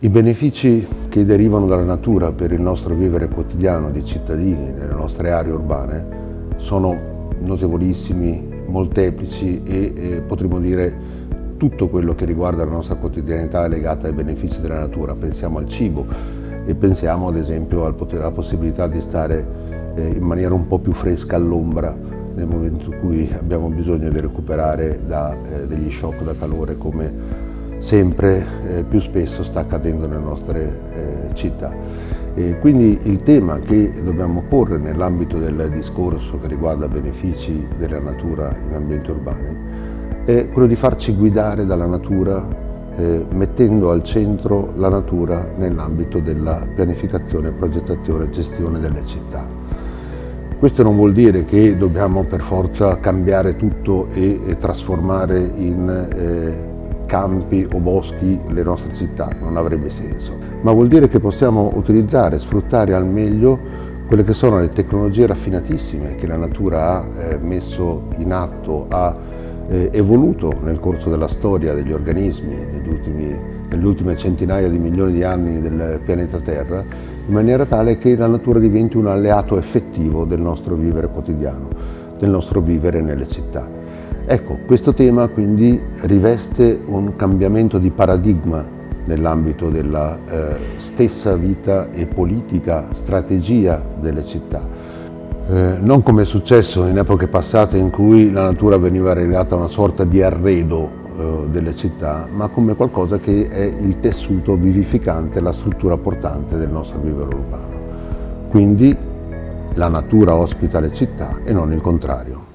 I benefici che derivano dalla natura per il nostro vivere quotidiano di cittadini nelle nostre aree urbane sono notevolissimi, molteplici e eh, potremmo dire tutto quello che riguarda la nostra quotidianità è legata ai benefici della natura. Pensiamo al cibo e pensiamo ad esempio alla possibilità di stare eh, in maniera un po' più fresca all'ombra nel momento in cui abbiamo bisogno di recuperare da eh, degli shock da calore come sempre eh, più spesso sta accadendo nelle nostre eh, città. E quindi il tema che dobbiamo porre nell'ambito del discorso che riguarda benefici della natura in ambienti urbani è quello di farci guidare dalla natura eh, mettendo al centro la natura nell'ambito della pianificazione, progettazione e gestione delle città. Questo non vuol dire che dobbiamo per forza cambiare tutto e, e trasformare in eh, campi o boschi le nostre città, non avrebbe senso. Ma vuol dire che possiamo utilizzare, sfruttare al meglio quelle che sono le tecnologie raffinatissime che la natura ha eh, messo in atto, ha eh, evoluto nel corso della storia degli organismi negli ultimi, nelle ultime centinaia di milioni di anni del pianeta Terra, in maniera tale che la natura diventi un alleato effettivo del nostro vivere quotidiano, del nostro vivere nelle città. Ecco, questo tema quindi riveste un cambiamento di paradigma nell'ambito della eh, stessa vita e politica, strategia delle città. Eh, non come è successo in epoche passate in cui la natura veniva relegata a una sorta di arredo eh, delle città, ma come qualcosa che è il tessuto vivificante, la struttura portante del nostro vivere urbano. Quindi la natura ospita le città e non il contrario.